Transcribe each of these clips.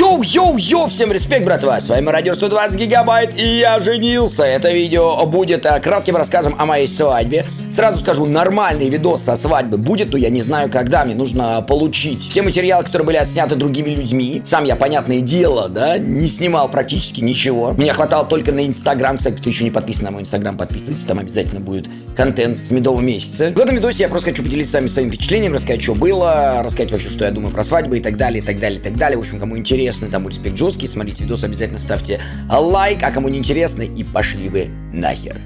Йоу-йоу-йоу, всем респект, братва, с вами Радио 120 Гигабайт, и я женился. Это видео будет а, кратким рассказом о моей свадьбе. Сразу скажу, нормальный видос со свадьбы будет, но я не знаю, когда мне нужно получить все материалы, которые были отсняты другими людьми. Сам я, понятное дело, да, не снимал практически ничего. Меня хватало только на Инстаграм. Кстати, кто еще не подписан на мой Инстаграм, подписывайтесь, там обязательно будет контент с медового месяца. В этом видосе я просто хочу поделиться с вами своим впечатлением, рассказать, что было, рассказать вообще, что я думаю про свадьбы и так далее, и так далее, и так далее. В общем, кому интересно, тому будет респект жесткий, смотрите видос, обязательно ставьте лайк, а кому не интересно, и пошли вы нахер.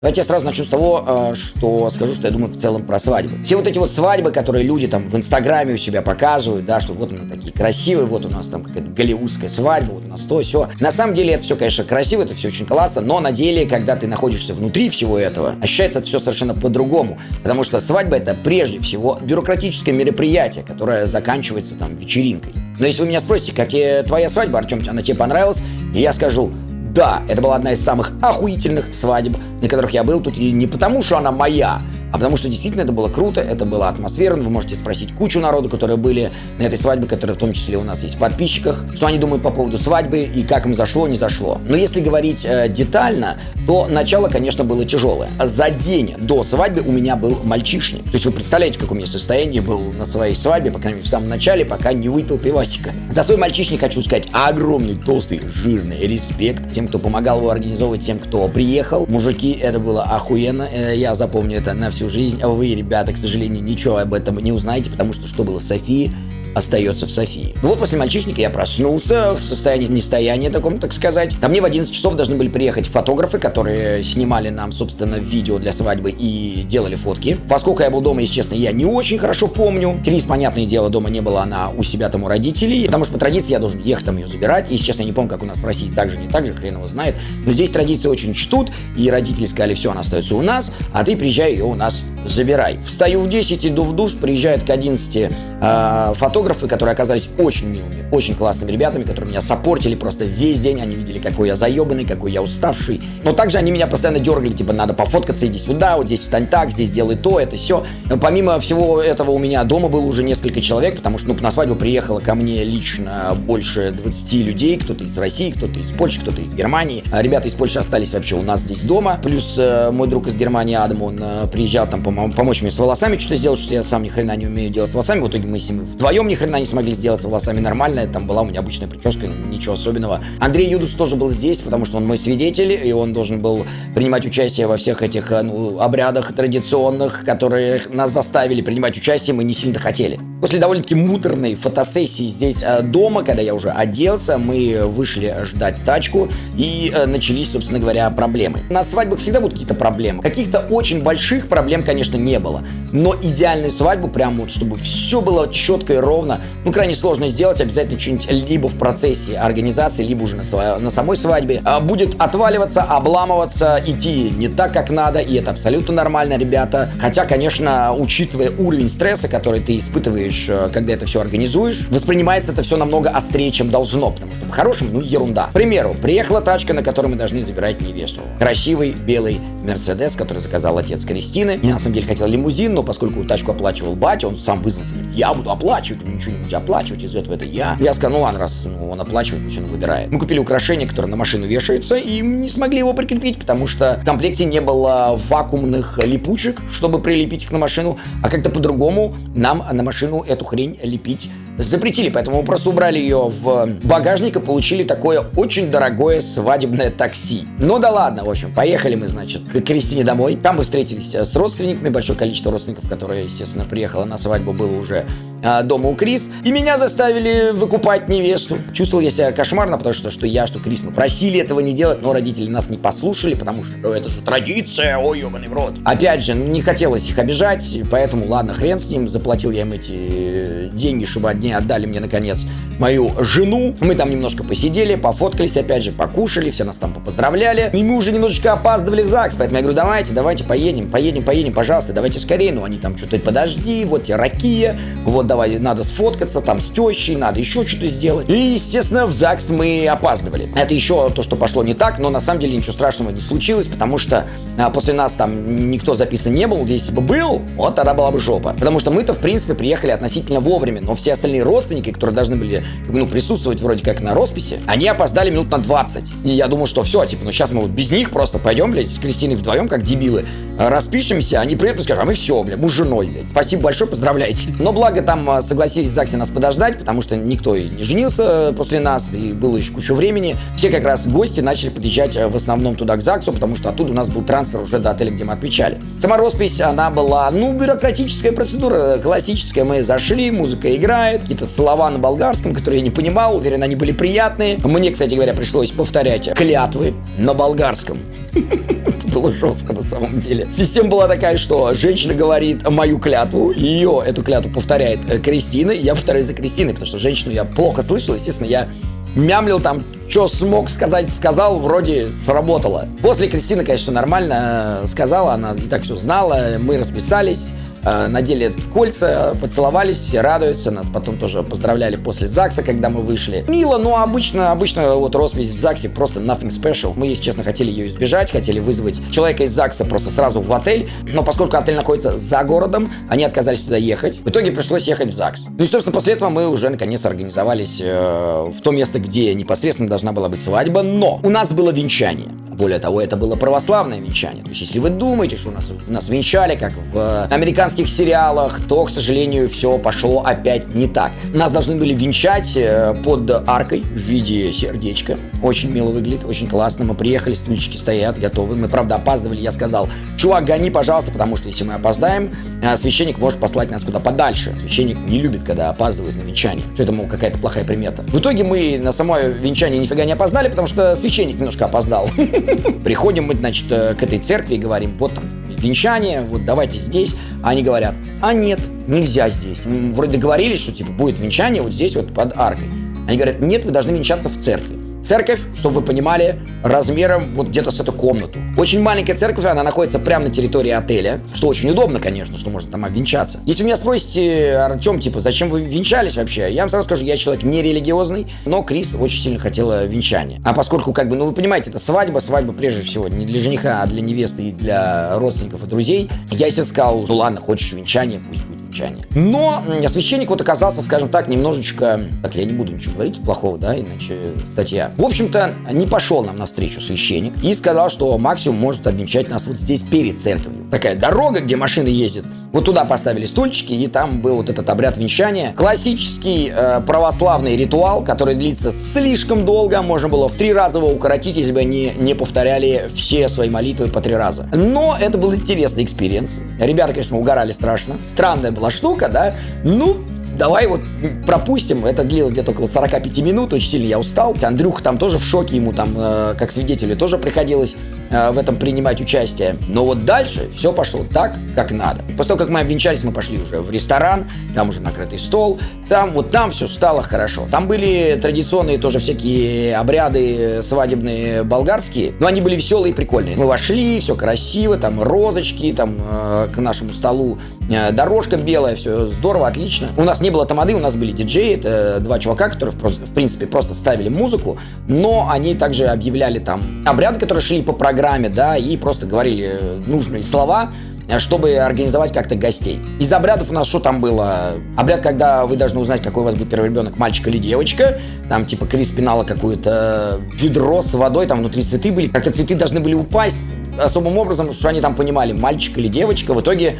Давайте я сразу начну с того, э, что скажу, что я думаю в целом про свадьбы. Все вот эти вот свадьбы, которые люди там в Инстаграме у себя показывают, да, что вот они такие красивые, вот у нас там какая-то голливудская свадьба, вот у нас то, все. На самом деле это все, конечно, красиво, это все очень классно, но на деле, когда ты находишься внутри всего этого, ощущается это все совершенно по-другому. Потому что свадьба это прежде всего бюрократическое мероприятие, которое заканчивается там вечеринкой. Но если вы меня спросите, как тебе твоя свадьба, Артем, она тебе понравилась, и я скажу, да, это была одна из самых охуительных свадеб, на которых я был. Тут, и не потому, что она моя, а потому что действительно это было круто, это было атмосферно. Вы можете спросить кучу народу, которые были на этой свадьбе, которые в том числе у нас есть в подписчиках, что они думают по поводу свадьбы и как им зашло, не зашло. Но если говорить э, детально, то начало, конечно, было тяжелое. За день до свадьбы у меня был мальчишник. То есть вы представляете, как у меня состояние было на своей свадьбе, по крайней мере, в самом начале, пока не выпил пивасика. За свой мальчишник хочу сказать огромный, толстый, жирный респект тем, кто помогал его организовывать, тем, кто приехал. Мужики, это было охуенно. Э, я запомню это на всю жизнь. А вы, ребята, к сожалению, ничего об этом не узнаете, потому что что было в Софии, остается в Софии. Ну вот после мальчишника я проснулся в состоянии нестояния таком, так сказать. Ко мне в 11 часов должны были приехать фотографы, которые снимали нам, собственно, видео для свадьбы и делали фотки. Во сколько я был дома, если честно, я не очень хорошо помню. Крис, понятное дело, дома не было, она у себя там у родителей, потому что по традиции я должен ехать там ее забирать. Если честно, я не помню, как у нас в России так же, не так же, хрен его знает. Но здесь традиции очень чтут, и родители сказали, все, она остается у нас, а ты приезжай ее у нас забирай. Встаю в 10, иду в душ, приезжают к 11 э, фотографы, которые оказались очень милыми, очень классными ребятами, которые меня сопортили просто весь день. Они видели, какой я заебанный, какой я уставший. Но также они меня постоянно дергали, типа, надо пофоткаться, иди сюда, вот здесь встань так, здесь делай то, это все. Помимо всего этого у меня дома было уже несколько человек, потому что, ну, на свадьбу приехало ко мне лично больше 20 людей, кто-то из России, кто-то из Польши, кто-то из Германии. А ребята из Польши остались вообще у нас здесь дома. Плюс э, мой друг из Германии, Адам, он э, приезжал там, по помочь мне с волосами что-то сделать, что я сам ни хрена не умею делать с волосами. В итоге мы с ним вдвоем ни хрена не смогли сделать с волосами нормально. Там была у меня обычная прическа, ничего особенного. Андрей Юдус тоже был здесь, потому что он мой свидетель, и он должен был принимать участие во всех этих ну, обрядах традиционных, которые нас заставили принимать участие, мы не сильно хотели. После довольно-таки муторной фотосессии здесь э, дома, когда я уже оделся, мы вышли ждать тачку и э, начались, собственно говоря, проблемы. На свадьбах всегда будут какие-то проблемы. Каких-то очень больших проблем, конечно, не было. Но идеальную свадьбу, прям вот, чтобы все было четко и ровно, ну, крайне сложно сделать. Обязательно что-нибудь либо в процессе организации, либо уже на, сва- на самой свадьбе а, будет отваливаться, обламываться, идти не так, как надо. И это абсолютно нормально, ребята. Хотя, конечно, учитывая уровень стресса, который ты испытываешь делаешь, э, когда это все организуешь, воспринимается это все намного острее, чем должно, потому что по-хорошему, ну, ерунда. К примеру, приехала тачка, на которой мы должны забирать невесту. Красивый белый Мерседес, который заказал отец Кристины. Я на самом деле хотел лимузин, но поскольку тачку оплачивал батя, он сам вызвался, говорит, я буду оплачивать, вы ничего не будете оплачивать, из этого это я. Я сказал, ну ладно, раз ну, он оплачивает, пусть он выбирает. Мы купили украшение, которое на машину вешается, и не смогли его прикрепить, потому что в комплекте не было вакуумных липучек, чтобы прилепить их на машину, а как-то по-другому нам на машину эту хрень лепить запретили, поэтому мы просто убрали ее в багажник и получили такое очень дорогое свадебное такси. Ну да ладно, в общем, поехали мы, значит, к Кристине домой. Там мы встретились с родственниками, большое количество родственников, которые, естественно, приехало на свадьбу, было уже а, дома у Крис. И меня заставили выкупать невесту. Чувствовал я себя кошмарно, потому что, что я, что Крис, мы просили этого не делать, но родители нас не послушали, потому что ну, это же традиция, ой, ебаный в рот. Опять же, не хотелось их обижать, поэтому ладно, хрен с ним, заплатил я им эти деньги, чтобы одни отдали мне, наконец, мою жену. Мы там немножко посидели, пофоткались, опять же, покушали, все нас там поздравляли. И мы уже немножечко опаздывали в ЗАГС, поэтому я говорю, давайте, давайте, поедем, поедем, поедем, пожалуйста, давайте скорее. Ну, они там что-то, подожди, вот тебе ракия, вот давай, надо сфоткаться там с тещей, надо еще что-то сделать. И, естественно, в ЗАГС мы опаздывали. Это еще то, что пошло не так, но на самом деле ничего страшного не случилось, потому что а, после нас там никто записан не был. Если бы был, вот тогда была бы жопа. Потому что мы-то, в принципе, приехали относительно вовремя, но все остальные родственники, которые должны были ну, присутствовать вроде как на росписи, они опоздали минут на 20. И я думал, что все, типа, ну сейчас мы вот без них просто пойдем, блядь, с Кристиной вдвоем, как дебилы, распишемся, они приедут и скажут, а мы все, блядь, муж с женой, блядь. Спасибо большое, поздравляйте. Но благо там а, согласились в ЗАГСе нас подождать, потому что никто и не женился после нас, и было еще куча времени. Все как раз гости начали подъезжать э, в основном туда к ЗАГСу, потому что оттуда у нас был трансфер уже до отеля, где мы отмечали. Сама роспись, она была, ну, бюрократическая процедура, классическая. Мы зашли, музыка играет, какие-то слова на болгарском, которые я не понимал, уверен, они были приятные. Мне, кстати говоря, пришлось повторять клятвы на болгарском. Было жестко на самом деле. Система была такая, что женщина говорит мою клятву, ее эту клятву повторяет э, Кристина, я повторяю за Кристиной, потому что женщину я плохо слышал, естественно, я мямлил там, что смог сказать, сказал, вроде сработало. После Кристины, конечно, нормально э, сказала, она и так все знала, мы расписались, надели кольца, поцеловались, все радуются, нас потом тоже поздравляли после ЗАГСа, когда мы вышли. Мило, но обычно, обычно вот роспись в ЗАГСе просто nothing special. Мы, если честно, хотели ее избежать, хотели вызвать человека из ЗАГСа просто сразу в отель, но поскольку отель находится за городом, они отказались туда ехать. В итоге пришлось ехать в ЗАГС. Ну и, собственно, после этого мы уже наконец организовались э, в то место, где непосредственно должна была быть свадьба, но у нас было венчание. Более того, это было православное венчание. То есть, если вы думаете, что у нас, нас венчали, как в американских сериалах, то, к сожалению, все пошло опять не так. Нас должны были венчать э, под аркой в виде сердечка. Очень мило выглядит, очень классно. Мы приехали, стульчики стоят, готовы. Мы, правда, опаздывали. Я сказал, чувак, гони, пожалуйста, потому что если мы опоздаем, э, священник может послать нас куда подальше. Священник не любит, когда опаздывают на венчание. Что это, мол, какая-то плохая примета. В итоге мы на само венчание нифига не опоздали, потому что священник немножко опоздал. Приходим мы, значит, э, к этой церкви и говорим, вот там венчание, вот давайте здесь. А они говорят, а нет, нельзя здесь. Вроде договорились, что типа будет венчание вот здесь вот под аркой. Они говорят, нет, вы должны венчаться в церкви. Церковь, чтобы вы понимали, размером вот где-то с эту комнату. Очень маленькая церковь, она находится прямо на территории отеля, что очень удобно, конечно, что можно там обвенчаться. Если вы меня спросите, Артем, типа, зачем вы венчались вообще, я вам сразу скажу, я человек не религиозный, но Крис очень сильно хотела венчания. А поскольку, как бы, ну вы понимаете, это свадьба, свадьба прежде всего не для жениха, а для невесты и для родственников и друзей, я себе сказал, ну ладно, хочешь венчание, пусть будет венчание. Но священник вот оказался, скажем так, немножечко... Так, я не буду ничего говорить плохого, да, иначе статья. В общем-то, не пошел нам навстречу священник и сказал, что максимум может обвенчать нас вот здесь перед церковью. Такая дорога, где машины ездят. Вот туда поставили стульчики, и там был вот этот обряд венчания. Классический э, православный ритуал, который длится слишком долго. Можно было в три раза его укоротить, если бы они не повторяли все свои молитвы по три раза. Но это был интересный experience. Ребята, конечно, угорали страшно. Странная была штука, да? Ну, давай вот пропустим. Это длилось где-то около 45 минут, очень сильно я устал. Андрюха там тоже в шоке, ему там, э, как свидетелю, тоже приходилось э, в этом принимать участие. Но вот дальше все пошло так, как надо. После того, как мы обвенчались, мы пошли уже в ресторан, там уже накрытый стол, там вот там все стало хорошо. Там были традиционные тоже всякие обряды свадебные болгарские, но они были веселые и прикольные. Мы вошли, все красиво, там розочки, там э, к нашему столу э, дорожка белая, все здорово, отлично. У нас не было тамады, у нас были диджеи, это два чувака, которые в принципе просто ставили музыку, но они также объявляли там обряды, которые шли по программе, да, и просто говорили нужные слова, чтобы организовать как-то гостей. Из обрядов у нас что там было? Обряд, когда вы должны узнать, какой у вас будет первый ребенок, мальчик или девочка. Там типа Крис пинала какое-то ведро с водой, там внутри цветы были. Как-то цветы должны были упасть особым образом, что они там понимали, мальчик или девочка. В итоге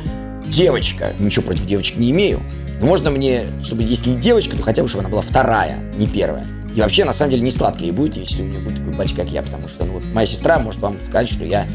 девочка. Ничего против девочек не имею. Но можно мне, чтобы если девочка, то хотя бы, чтобы она была вторая, не первая. И вообще, на самом деле, не сладкая и будет, если у нее будет такой батя, как я, потому что ну, вот, моя сестра может вам сказать, что я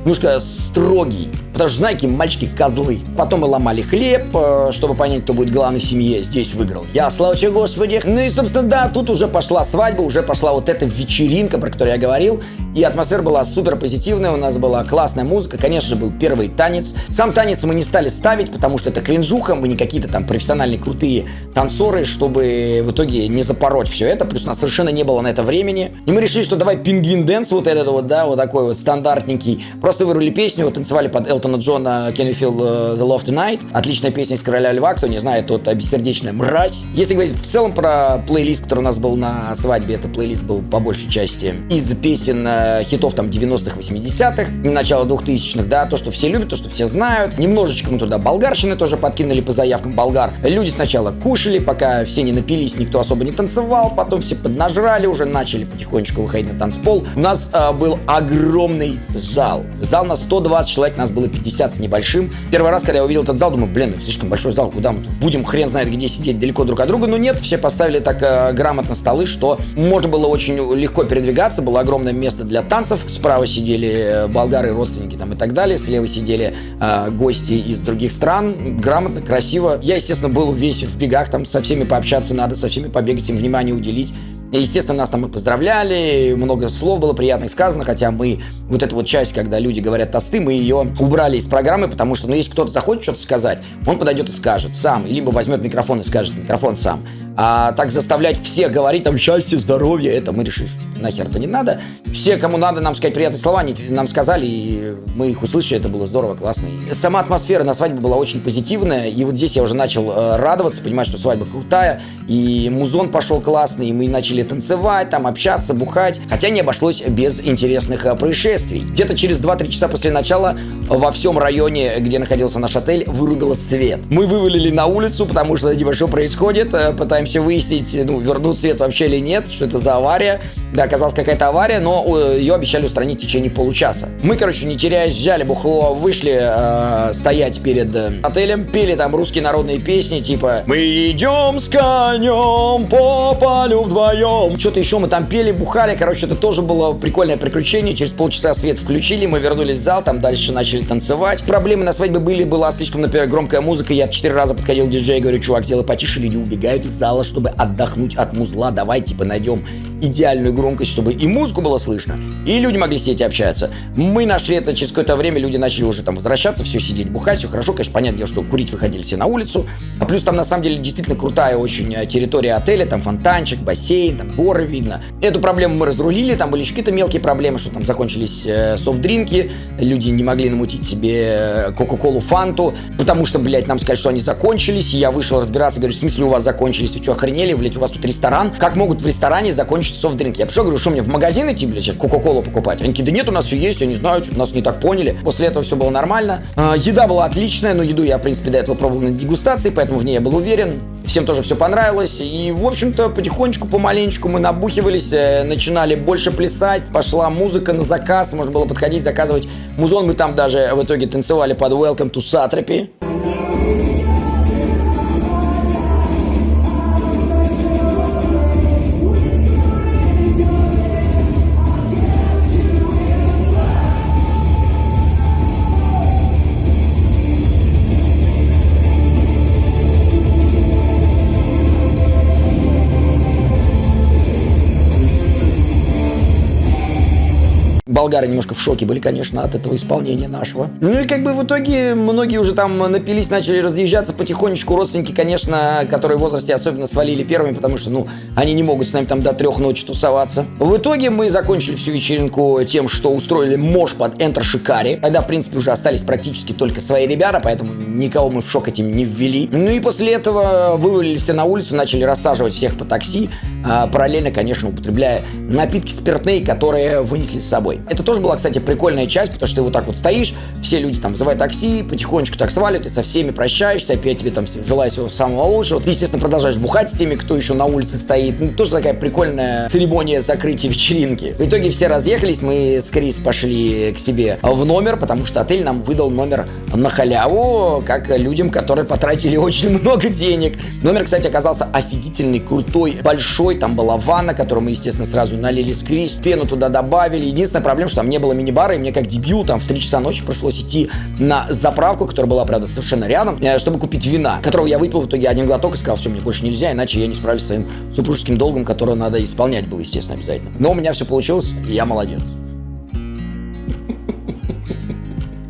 немножко строгий Потому что, знаете, мальчики козлы. Потом мы ломали хлеб, э, чтобы понять, кто будет главный в семье. Здесь выиграл я, слава тебе, Господи. Ну и, собственно, да, тут уже пошла свадьба, уже пошла вот эта вечеринка, про которую я говорил. И атмосфера была супер позитивная, у нас была классная музыка. Конечно же, был первый танец. Сам танец мы не стали ставить, потому что это кринжуха, мы не какие-то там профессиональные крутые танцоры, чтобы в итоге не запороть все это. Плюс у нас совершенно не было на это времени. И мы решили, что давай пингвин dance вот этот вот, да, вот такой вот стандартненький. Просто вырвали песню, танцевали под Элтона Джона Can You Feel э, The Love Tonight. Отличная песня из Короля Льва, кто не знает, тот бессердечная мразь. Если говорить в целом про плейлист, который у нас был на свадьбе, это плейлист был по большей части из песен э, хитов там 90-х, 80-х, начала 2000-х, да, то, что все любят, то, что все знают. Немножечко мы туда болгарщины тоже подкинули по заявкам болгар. Люди сначала кушали, пока все не напились, никто особо не танцевал, потом все поднажрали, уже начали потихонечку выходить на танцпол. У нас э, был огромный зал. Зал на 120 человек, нас было 50 с небольшим. Первый раз, когда я увидел этот зал, думаю, блин, это слишком большой зал, куда мы тут будем, хрен знает где сидеть далеко друг от друга. Но нет, все поставили так э, грамотно столы, что можно было очень легко передвигаться, было огромное место для танцев. Справа сидели э, болгары, родственники там и так далее, слева сидели э, гости из других стран. Грамотно, красиво. Я, естественно, был весь в бегах, там со всеми пообщаться надо, со всеми побегать, им внимание уделить. Естественно, нас там и поздравляли, много слов было приятных сказано, хотя мы, вот эту вот часть, когда люди говорят тосты, мы ее убрали из программы, потому что, ну, если кто-то захочет что-то сказать, он подойдет и скажет сам, либо возьмет микрофон и скажет микрофон сам. А так заставлять всех говорить там счастье, здоровье, это мы что нахер это не надо. Все, кому надо нам сказать приятные слова, они нам сказали, и мы их услышали, это было здорово, классно. И сама атмосфера на свадьбе была очень позитивная, и вот здесь я уже начал э, радоваться, понимать, что свадьба крутая, и музон пошел классный, и мы начали танцевать, там общаться, бухать, хотя не обошлось без интересных э, происшествий. Где-то через 2-3 часа после начала во всем районе, где находился наш отель, вырубило свет. Мы вывалили на улицу, потому что небольшое происходит, э, пытаемся пытаемся выяснить, ну, вернут свет вообще или нет, что это за авария. Да, оказалась какая-то авария, но э, ее обещали устранить в течение получаса. Мы, короче, не теряясь, взяли бухло, вышли э, стоять перед э, отелем, пели там русские народные песни, типа «Мы идем с конем по полю вдвоем». Что-то еще мы там пели, бухали, короче, это тоже было прикольное приключение. Через полчаса свет включили, мы вернулись в зал, там дальше начали танцевать. Проблемы на свадьбе были, была слишком, например, громкая музыка. Я четыре раза подходил к диджею говорю, чувак, сделай потише, люди убегают из зала, чтобы отдохнуть от музла. Давай, типа, найдем идеальную громкость, чтобы и музыку было слышно, и люди могли сидеть и общаться. Мы нашли это через какое-то время, люди начали уже там возвращаться, все сидеть, бухать, все хорошо. Конечно, понятное дело, что курить выходили все на улицу. А плюс там на самом деле действительно крутая очень э, территория отеля, там фонтанчик, бассейн, там горы видно. Эту проблему мы разрулили, там были еще какие-то мелкие проблемы, что там закончились э, софт-дринки, люди не могли намутить себе э, кока-колу, фанту, потому что, блядь, нам сказали, что они закончились, и я вышел разбираться, говорю, в смысле у вас закончились, что, охренели, блядь, у вас тут ресторан? Как могут в ресторане закончить софт-дринки? Я пришел, говорю, что мне в магазин идти, блядь, кока-колу покупать? Они такие, да нет, у нас все есть, я не знаю, что нас не так поняли. После этого все было нормально. А, еда была отличная, но еду я, в принципе, до этого пробовал на дегустации, поэтому в ней я был уверен. Всем тоже все понравилось. И, в общем-то, потихонечку, помаленечку мы набухивались, э, начинали больше плясать, пошла музыка на заказ, можно было подходить, заказывать музон. Мы там даже в итоге танцевали под Welcome to Satrapy. Болгары немножко в шоке были, конечно, от этого исполнения нашего. Ну и как бы в итоге многие уже там напились, начали разъезжаться потихонечку. Родственники, конечно, которые в возрасте особенно свалили первыми, потому что, ну, они не могут с нами там до трех ночи тусоваться. В итоге мы закончили всю вечеринку тем, что устроили мош под Enter Шикари. Тогда, в принципе, уже остались практически только свои ребята, поэтому никого мы в шок этим не ввели. Ну и после этого вывалили все на улицу, начали рассаживать всех по такси, а, параллельно, конечно, употребляя напитки спиртные, которые вынесли с собой. Это тоже была, кстати, прикольная часть, потому что ты вот так вот стоишь, все люди там вызывают такси, потихонечку так сваливают, ты со всеми прощаешься, опять тебе там желаю всего самого лучшего. Ты, естественно, продолжаешь бухать с теми, кто еще на улице стоит. Ну, тоже такая прикольная церемония закрытия вечеринки. В итоге все разъехались, мы с Крис пошли к себе в номер, потому что отель нам выдал номер на халяву, как людям, которые потратили очень много денег. Номер, кстати, оказался офигительный, крутой, большой, там была ванна, которую мы, естественно, сразу налили с Крис, пену туда добавили. Единственная проблема проблема, что там не было мини-бара, и мне как дебил там в 3 часа ночи пришлось идти на заправку, которая была, правда, совершенно рядом, э, чтобы купить вина, которого я выпил в итоге один глоток и сказал, все, мне больше нельзя, иначе я не справлюсь с своим супружеским долгом, который надо исполнять было, естественно, обязательно. Но у меня все получилось, и я молодец.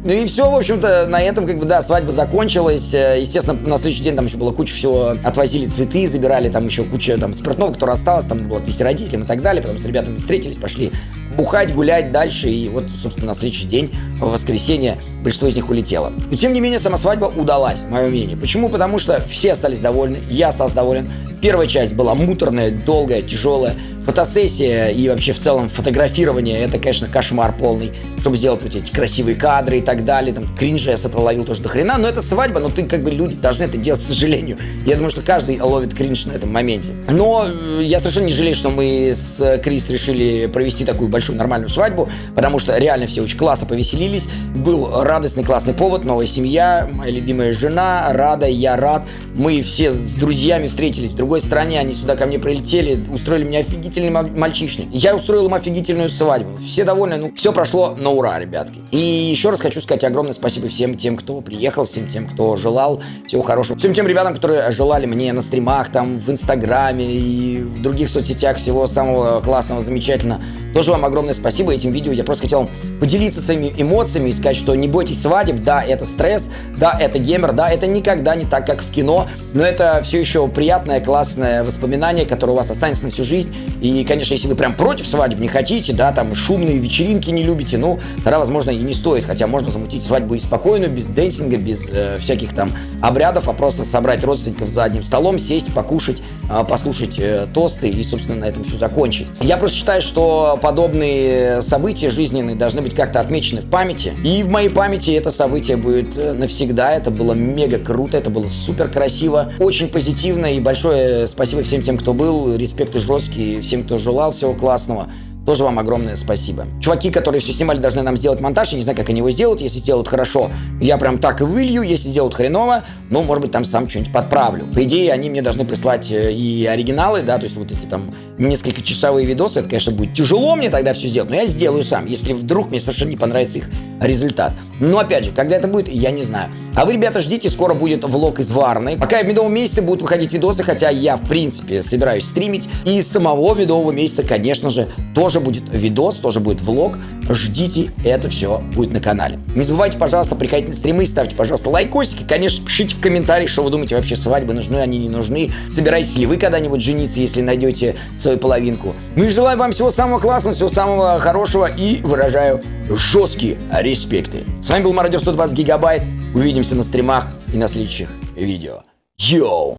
Ну и все, в общем-то, на этом, как бы, да, свадьба закончилась. Э, естественно, на следующий день там еще было куча всего. Отвозили цветы, забирали там еще куча там спиртного, которое осталось, там было отвезти родителям и так далее. Потом с ребятами встретились, пошли бухать, гулять дальше. И вот, собственно, на следующий день, в воскресенье, большинство из них улетело. Но, тем не менее, сама свадьба удалась, мое мнение. Почему? Потому что все остались довольны, я остался доволен. Первая часть была муторная, долгая, тяжелая. Фотосессия и вообще в целом фотографирование это, конечно, кошмар полный, чтобы сделать вот эти красивые кадры и так далее. Там кринжа я с этого ловил тоже до хрена, но это свадьба, но ты как бы люди должны это делать, к сожалению. Я думаю, что каждый ловит кринж на этом моменте. Но э, я совершенно не жалею, что мы с Крис решили провести такую большую нормальную свадьбу, потому что реально все очень классно повеселились. Был радостный классный повод, новая семья, моя любимая жена, рада, я рад. Мы все с друзьями встретились в другой стране, они сюда ко мне прилетели, устроили мне офигительный офигительный мальчишник. Я устроил им офигительную свадьбу. Все довольны, ну, все прошло на ура, ребятки. И еще раз хочу сказать огромное спасибо всем тем, кто приехал, всем тем, кто желал всего хорошего. Всем тем ребятам, которые желали мне на стримах, там, в Инстаграме и в других соцсетях всего самого классного, замечательного. Тоже вам огромное спасибо этим видео. Я просто хотел поделиться своими эмоциями и сказать, что не бойтесь свадеб. Да, это стресс, да, это геймер, да, это никогда не так, как в кино, но это все еще приятное, классное воспоминание, которое у вас останется на всю жизнь. И, конечно, если вы прям против свадеб не хотите, да, там шумные вечеринки не любите, ну, тогда, возможно, и не стоит. Хотя можно замутить свадьбу и спокойную, без дэнсинга, без э, всяких там обрядов, а просто собрать родственников за одним столом, сесть, покушать, э, послушать э, тосты и, собственно, на этом все закончить. Я просто считаю, что подобные события жизненные должны быть как-то отмечены в памяти. И в моей памяти это событие будет э, навсегда. Это было мега круто, это было супер красиво, очень позитивно. И большое спасибо всем тем, кто был. Респект и жесткий всем, кто желал всего классного. Тоже вам огромное спасибо. Чуваки, которые все снимали, должны нам сделать монтаж. Я не знаю, как они его сделают. Если сделают хорошо, я прям так и вылью. Если сделают хреново, ну, может быть, там сам что-нибудь подправлю. По идее, они мне должны прислать э, и оригиналы, да, то есть вот эти там несколько часовые видосы. Это, конечно, будет тяжело мне тогда все сделать, но я сделаю сам, если вдруг мне совершенно не понравится их результат. Но, опять же, когда это будет, я не знаю. А вы, ребята, ждите, скоро будет влог из Варны. Пока в медовом месяце будут выходить видосы, хотя я, в принципе, собираюсь стримить. И самого медового месяца, конечно же, тоже тоже будет видос, тоже будет влог. Ждите, это все будет на канале. Не забывайте, пожалуйста, приходить на стримы, ставьте, пожалуйста, лайкосики. Конечно, пишите в комментариях, что вы думаете вообще, свадьбы нужны, они не нужны. Собираетесь ли вы когда-нибудь жениться, если найдете свою половинку. Ну и желаю вам всего самого классного, всего самого хорошего и выражаю жесткие респекты. С вами был Мародер 120 Гигабайт. Увидимся на стримах и на следующих видео. Йоу!